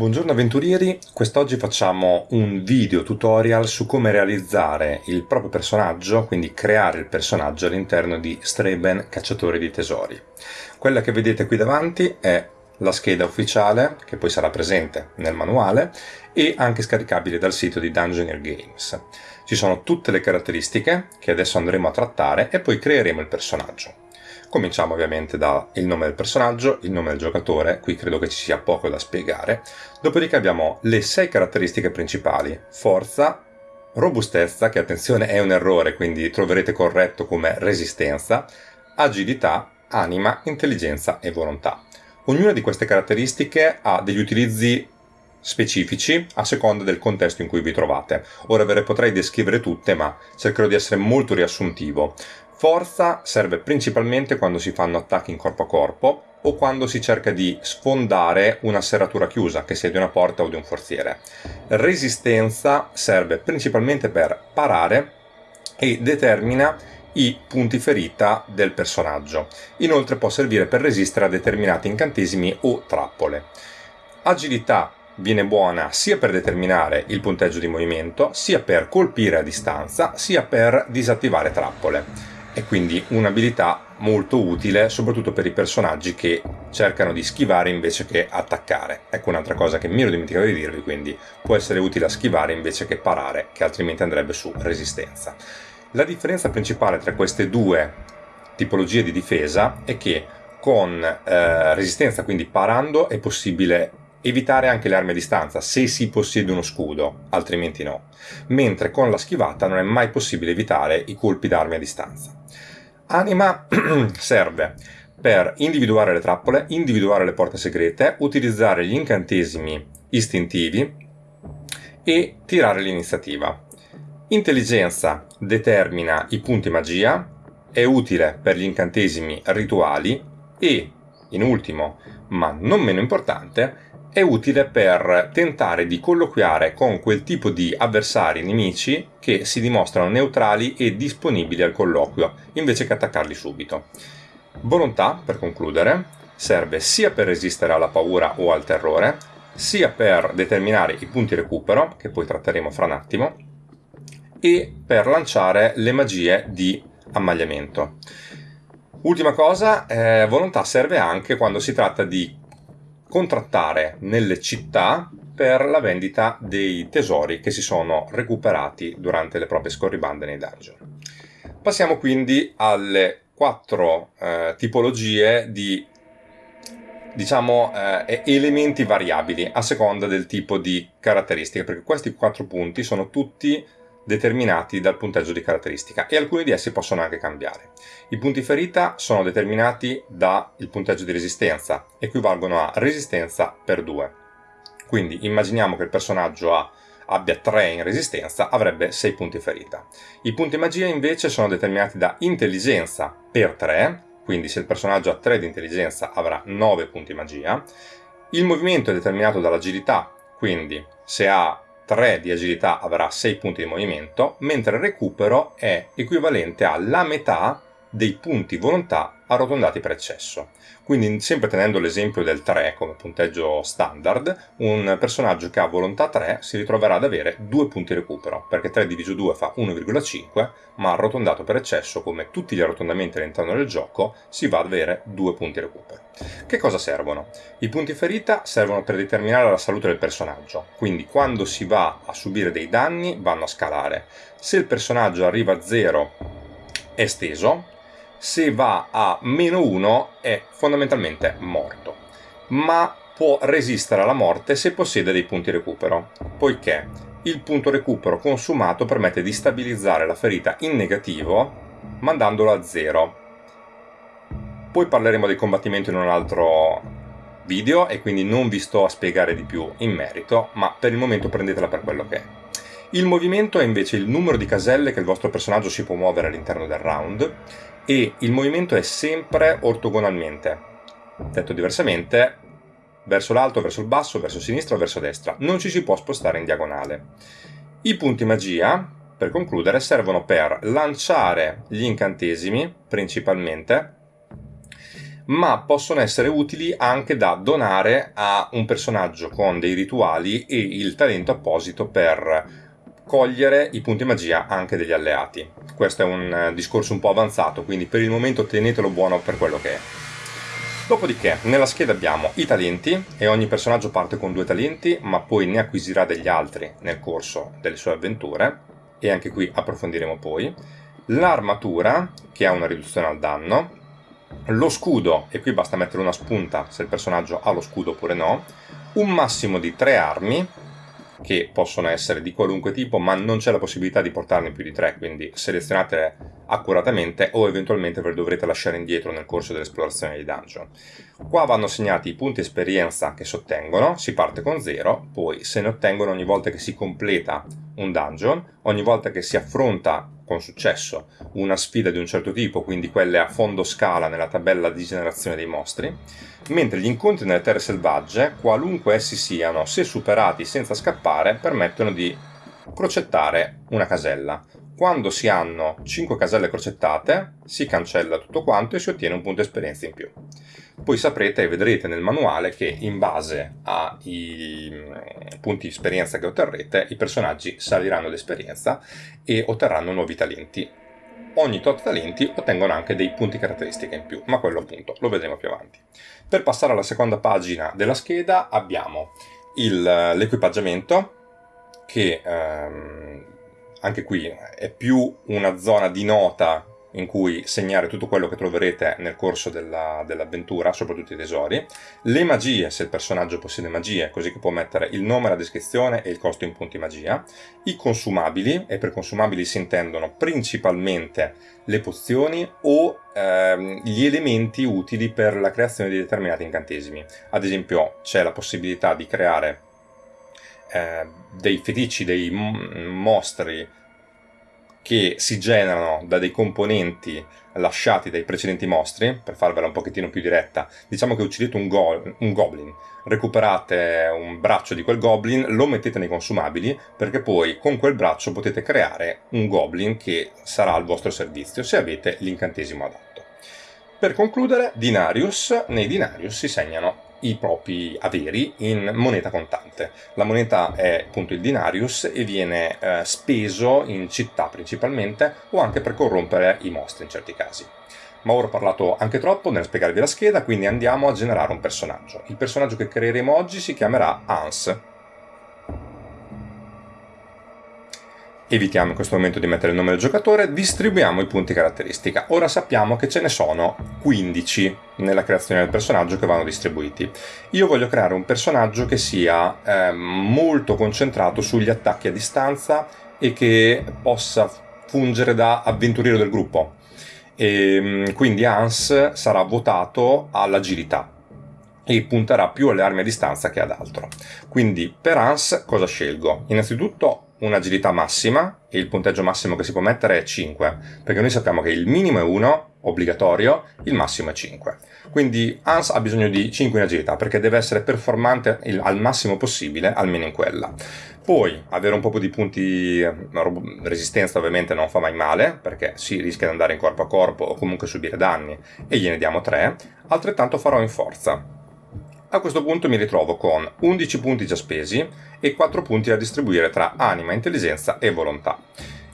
Buongiorno avventurieri, quest'oggi facciamo un video tutorial su come realizzare il proprio personaggio, quindi creare il personaggio all'interno di Streben Cacciatori di Tesori. Quella che vedete qui davanti è la scheda ufficiale, che poi sarà presente nel manuale, e anche scaricabile dal sito di Dungeoneer Games. Ci sono tutte le caratteristiche che adesso andremo a trattare e poi creeremo il personaggio. Cominciamo ovviamente dal nome del personaggio, il nome del giocatore, qui credo che ci sia poco da spiegare. Dopodiché abbiamo le sei caratteristiche principali, forza, robustezza, che attenzione è un errore, quindi troverete corretto come resistenza, agilità, anima, intelligenza e volontà. Ognuna di queste caratteristiche ha degli utilizzi specifici a seconda del contesto in cui vi trovate. Ora ve le potrei descrivere tutte, ma cercherò di essere molto riassuntivo. Forza serve principalmente quando si fanno attacchi in corpo a corpo o quando si cerca di sfondare una serratura chiusa, che sia di una porta o di un forziere. Resistenza serve principalmente per parare e determina i punti ferita del personaggio. Inoltre può servire per resistere a determinati incantesimi o trappole. Agilità viene buona sia per determinare il punteggio di movimento, sia per colpire a distanza, sia per disattivare trappole e quindi un'abilità molto utile soprattutto per i personaggi che cercano di schivare invece che attaccare. Ecco un'altra cosa che mi ero dimenticato di dirvi, quindi può essere utile a schivare invece che parare, che altrimenti andrebbe su resistenza. La differenza principale tra queste due tipologie di difesa è che con eh, resistenza, quindi parando, è possibile evitare anche le armi a distanza se si possiede uno scudo, altrimenti no, mentre con la schivata non è mai possibile evitare i colpi d'armi a distanza. Anima serve per individuare le trappole, individuare le porte segrete, utilizzare gli incantesimi istintivi e tirare l'iniziativa. Intelligenza determina i punti magia, è utile per gli incantesimi rituali e, in ultimo, ma non meno importante, è utile per tentare di colloquiare con quel tipo di avversari nemici che si dimostrano neutrali e disponibili al colloquio, invece che attaccarli subito. Volontà, per concludere, serve sia per resistere alla paura o al terrore, sia per determinare i punti recupero, che poi tratteremo fra un attimo, e per lanciare le magie di ammagliamento. Ultima cosa, eh, volontà serve anche quando si tratta di contrattare nelle città per la vendita dei tesori che si sono recuperati durante le proprie scorribande nei dungeon. Passiamo quindi alle quattro eh, tipologie di diciamo eh, elementi variabili a seconda del tipo di caratteristiche perché questi quattro punti sono tutti determinati dal punteggio di caratteristica e alcuni di essi possono anche cambiare. I punti ferita sono determinati dal punteggio di resistenza, equivalgono a resistenza per 2. Quindi immaginiamo che il personaggio ha, abbia 3 in resistenza, avrebbe 6 punti ferita. I punti magia invece sono determinati da intelligenza per 3, quindi se il personaggio ha 3 di intelligenza avrà 9 punti magia. Il movimento è determinato dall'agilità, quindi se ha 3 di agilità avrà 6 punti di movimento, mentre il recupero è equivalente alla metà dei punti volontà arrotondati per eccesso. Quindi sempre tenendo l'esempio del 3 come punteggio standard, un personaggio che ha volontà 3 si ritroverà ad avere 2 punti recupero, perché 3 diviso 2 fa 1,5, ma arrotondato per eccesso, come tutti gli arrotondamenti all'interno del gioco, si va ad avere 2 punti recupero. Che cosa servono? I punti ferita servono per determinare la salute del personaggio, quindi quando si va a subire dei danni vanno a scalare. Se il personaggio arriva a 0 è steso, se va a meno 1 è fondamentalmente morto, ma può resistere alla morte se possiede dei punti recupero, poiché il punto recupero consumato permette di stabilizzare la ferita in negativo mandandolo a 0. Poi parleremo del combattimento in un altro video e quindi non vi sto a spiegare di più in merito, ma per il momento prendetela per quello che è. Il movimento è invece il numero di caselle che il vostro personaggio si può muovere all'interno del round e il movimento è sempre ortogonalmente. Detto diversamente, verso l'alto, verso il basso, verso sinistra o verso destra. Non ci si può spostare in diagonale. I punti magia, per concludere, servono per lanciare gli incantesimi, principalmente, ma possono essere utili anche da donare a un personaggio con dei rituali e il talento apposito per cogliere i punti magia anche degli alleati. Questo è un eh, discorso un po' avanzato, quindi per il momento tenetelo buono per quello che è. Dopodiché, nella scheda abbiamo i talenti e ogni personaggio parte con due talenti, ma poi ne acquisirà degli altri nel corso delle sue avventure, e anche qui approfondiremo poi. L'armatura, che ha una riduzione al danno, lo scudo, e qui basta mettere una spunta se il personaggio ha lo scudo oppure no, un massimo di tre armi, che possono essere di qualunque tipo, ma non c'è la possibilità di portarne più di tre, quindi selezionatele accuratamente o eventualmente ve le dovrete lasciare indietro nel corso dell'esplorazione di dungeon. Qua vanno segnati i punti esperienza che si ottengono, si parte con 0, poi se ne ottengono ogni volta che si completa un dungeon, ogni volta che si affronta con successo una sfida di un certo tipo, quindi quelle a fondo scala nella tabella di generazione dei mostri, mentre gli incontri nelle terre selvagge, qualunque essi siano, se superati senza scappare, permettono di crocettare una casella. Quando si hanno 5 caselle crocettate, si cancella tutto quanto e si ottiene un punto esperienza in più. Poi saprete e vedrete nel manuale che in base ai mm, punti di esperienza che otterrete, i personaggi saliranno d'esperienza e otterranno nuovi talenti. Ogni tot talenti ottengono anche dei punti caratteristiche in più, ma quello appunto lo vedremo più avanti. Per passare alla seconda pagina della scheda abbiamo l'equipaggiamento che ehm, anche qui è più una zona di nota in cui segnare tutto quello che troverete nel corso dell'avventura, dell soprattutto i tesori, le magie, se il personaggio possiede magie, così che può mettere il nome, la descrizione e il costo in punti magia, i consumabili, e per consumabili si intendono principalmente le pozioni o ehm, gli elementi utili per la creazione di determinati incantesimi. Ad esempio c'è la possibilità di creare eh, dei fetici, dei mostri che si generano da dei componenti lasciati dai precedenti mostri, per farvela un pochettino più diretta, diciamo che uccidete un, go un goblin, recuperate un braccio di quel goblin, lo mettete nei consumabili, perché poi con quel braccio potete creare un goblin che sarà al vostro servizio se avete l'incantesimo adatto. Per concludere, Dinarius, nei Dinarius si segnano i propri averi in moneta contante. La moneta è appunto il dinarius e viene eh, speso in città principalmente o anche per corrompere i mostri in certi casi. Ma ora ho parlato anche troppo nel spiegarvi la scheda, quindi andiamo a generare un personaggio. Il personaggio che creeremo oggi si chiamerà Hans evitiamo in questo momento di mettere il nome del giocatore, distribuiamo i punti caratteristica. Ora sappiamo che ce ne sono 15 nella creazione del personaggio che vanno distribuiti. Io voglio creare un personaggio che sia eh, molto concentrato sugli attacchi a distanza e che possa fungere da avventuriero del gruppo. E, ehm, quindi Hans sarà votato all'agilità e punterà più alle armi a distanza che ad altro. Quindi per Hans cosa scelgo? Innanzitutto un'agilità massima e il punteggio massimo che si può mettere è 5, perché noi sappiamo che il minimo è 1, obbligatorio, il massimo è 5. Quindi Hans ha bisogno di 5 in agilità, perché deve essere performante il, al massimo possibile, almeno in quella. Poi avere un po' di punti resistenza ovviamente non fa mai male, perché si rischia di andare in corpo a corpo o comunque subire danni, e gliene diamo 3. Altrettanto farò in forza, a questo punto mi ritrovo con 11 punti già spesi e 4 punti da distribuire tra anima, intelligenza e volontà.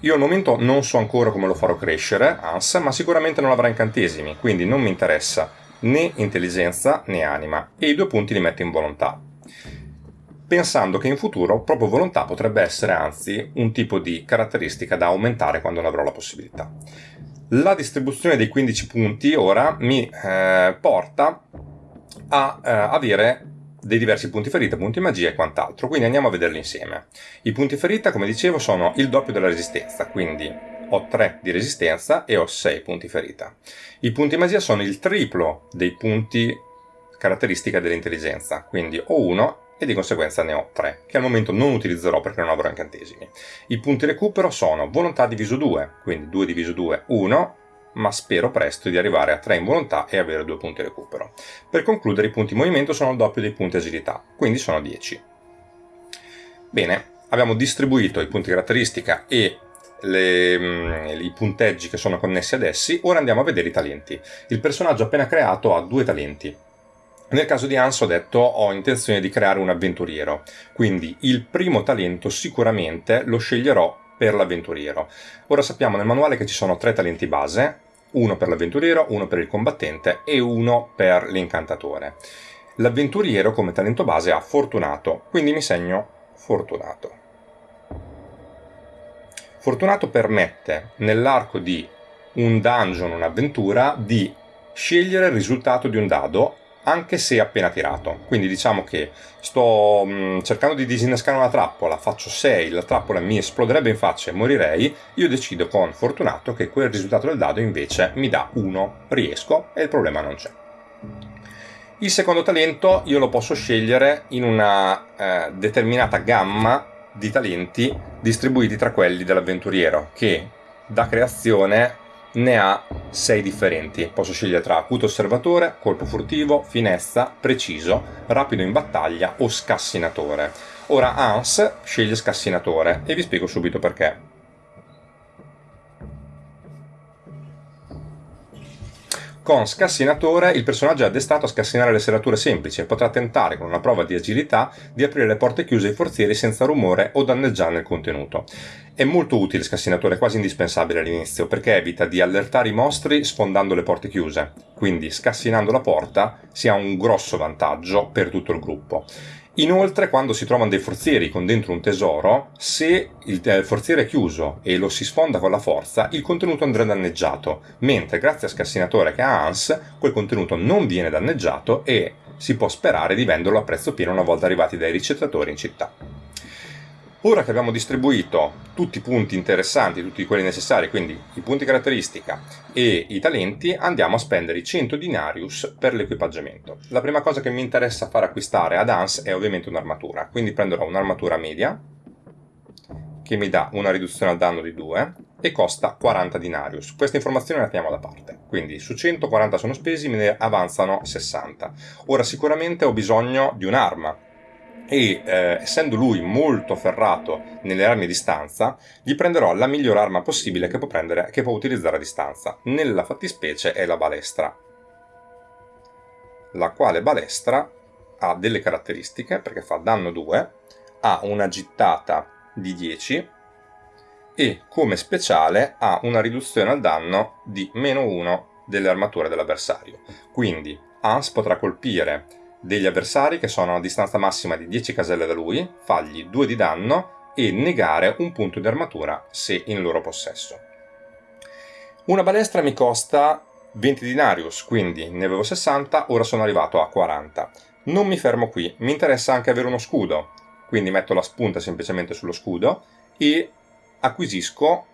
Io al momento non so ancora come lo farò crescere, Ans, ma sicuramente non avrà incantesimi, quindi non mi interessa né intelligenza né anima, e i due punti li metto in volontà. Pensando che in futuro proprio volontà potrebbe essere anzi un tipo di caratteristica da aumentare quando ne avrò la possibilità. La distribuzione dei 15 punti ora mi eh, porta a eh, avere dei diversi punti ferita, punti magia e quant'altro, quindi andiamo a vederli insieme. I punti ferita, come dicevo, sono il doppio della resistenza, quindi ho 3 di resistenza e ho 6 punti ferita. I punti magia sono il triplo dei punti caratteristica dell'intelligenza, quindi ho 1 e di conseguenza ne ho 3, che al momento non utilizzerò perché non avrò incantesimi. I punti recupero sono volontà diviso 2, quindi 2 diviso 2, 1, ma spero presto di arrivare a 3 in volontà e avere 2 punti recupero. Per concludere i punti movimento sono il doppio dei punti agilità, quindi sono 10. Bene, abbiamo distribuito i punti caratteristica e le, mm, i punteggi che sono connessi ad essi, ora andiamo a vedere i talenti. Il personaggio appena creato ha due talenti. Nel caso di Hans ho detto ho intenzione di creare un avventuriero, quindi il primo talento sicuramente lo sceglierò per l'avventuriero. Ora sappiamo nel manuale che ci sono tre talenti base, uno per l'avventuriero, uno per il combattente e uno per l'incantatore. L'avventuriero come talento base ha fortunato, quindi mi segno fortunato. Fortunato permette nell'arco di un dungeon, un'avventura, di scegliere il risultato di un dado anche se appena tirato. Quindi diciamo che sto mh, mm, cercando di disinnescare una trappola, faccio 6, la trappola mi esploderebbe in faccia e morirei, io decido con fortunato che quel risultato del dado invece mi dà 1, riesco e il problema non c'è. Il secondo talento io lo posso scegliere in una eh, determinata gamma di talenti distribuiti tra quelli dell'avventuriero che da creazione ne ha 6 differenti. Posso scegliere tra acuto osservatore, colpo furtivo, finezza, preciso, rapido in battaglia o scassinatore. Ora Hans sceglie scassinatore e vi spiego subito perché. Con Scassinatore il personaggio è addestato a scassinare le serrature semplici e potrà tentare con una prova di agilità di aprire le porte chiuse ai forzieri senza rumore o danneggiarne il contenuto. È molto utile Scassinatore, quasi indispensabile all'inizio, perché evita di allertare i mostri sfondando le porte chiuse, quindi scassinando la porta si ha un grosso vantaggio per tutto il gruppo. Inoltre, quando si trovano dei forzieri con dentro un tesoro, se il eh, forziere è chiuso e lo si sfonda con la forza, il contenuto andrà danneggiato, mentre grazie a Scassinatore che ha Hans, quel contenuto non viene danneggiato e si può sperare di venderlo a prezzo pieno una volta arrivati dai ricettatori in città. Ora che abbiamo distribuito tutti i punti interessanti, tutti quelli necessari, quindi i punti caratteristica e i talenti, andiamo a spendere i 100 dinarius per l'equipaggiamento. La prima cosa che mi interessa far acquistare ad Hans è ovviamente un'armatura, quindi prenderò un'armatura media che mi dà una riduzione al danno di 2 e costa 40 dinarius. Questa informazione la teniamo da parte, quindi su 140 sono spesi, me ne avanzano 60. Ora sicuramente ho bisogno di un'arma, e eh, essendo lui molto ferrato nelle armi a distanza, gli prenderò la migliore arma possibile che può, prendere, che può utilizzare a distanza. Nella fattispecie è la balestra, la quale balestra ha delle caratteristiche perché fa danno 2, ha una gittata di 10 e come speciale ha una riduzione al danno di meno 1 delle armature dell'avversario. Quindi Hans potrà colpire degli avversari che sono a distanza massima di 10 caselle da lui, fargli 2 di danno e negare un punto di armatura se in loro possesso. Una balestra mi costa 20 dinarius, quindi ne avevo 60, ora sono arrivato a 40. Non mi fermo qui, mi interessa anche avere uno scudo, quindi metto la spunta semplicemente sullo scudo e acquisisco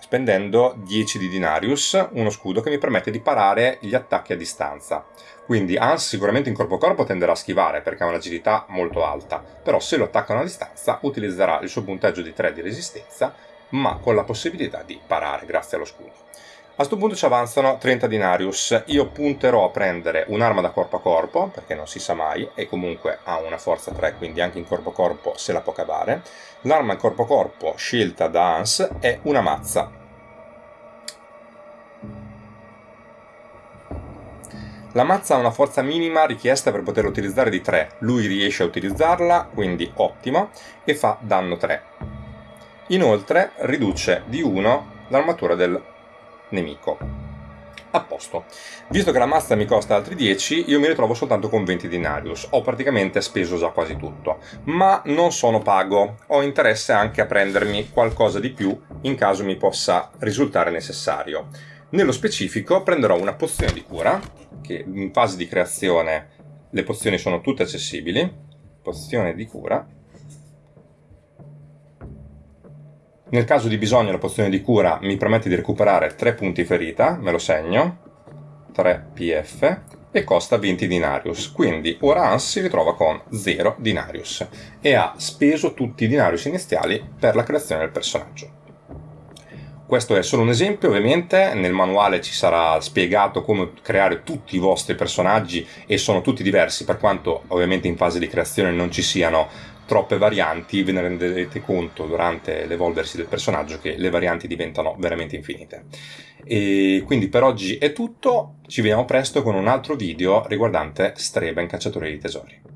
spendendo 10 di Dinarius, uno scudo che mi permette di parare gli attacchi a distanza. Quindi Hans sicuramente in corpo a corpo tenderà a schivare perché ha un'agilità molto alta, però se lo attaccano a distanza utilizzerà il suo punteggio di 3 di resistenza, ma con la possibilità di parare grazie allo scudo. A questo punto ci avanzano 30 dinarius, io punterò a prendere un'arma da corpo a corpo, perché non si sa mai, e comunque ha una forza 3, quindi anche in corpo a corpo se la può cavare. L'arma in corpo a corpo scelta da Hans è una mazza. La mazza ha una forza minima richiesta per poterla utilizzare di 3, lui riesce a utilizzarla, quindi ottimo, e fa danno 3. Inoltre riduce di 1 l'armatura del nemico. A posto. Visto che la mazza mi costa altri 10, io mi ritrovo soltanto con 20 dinarius. Ho praticamente speso già quasi tutto. Ma non sono pago. Ho interesse anche a prendermi qualcosa di più in caso mi possa risultare necessario. Nello specifico prenderò una pozione di cura, che in fase di creazione le pozioni sono tutte accessibili. Pozione di cura Nel caso di bisogno la pozione di cura mi permette di recuperare 3 punti ferita, me lo segno, 3 PF, e costa 20 dinarius, quindi ora Hans si ritrova con 0 dinarius e ha speso tutti i dinarius iniziali per la creazione del personaggio. Questo è solo un esempio, ovviamente nel manuale ci sarà spiegato come creare tutti i vostri personaggi e sono tutti diversi per quanto ovviamente in fase di creazione non ci siano troppe varianti, ve ne renderete conto durante l'evolversi del personaggio che le varianti diventano veramente infinite. E quindi per oggi è tutto, ci vediamo presto con un altro video riguardante Streben Cacciatore di Tesori.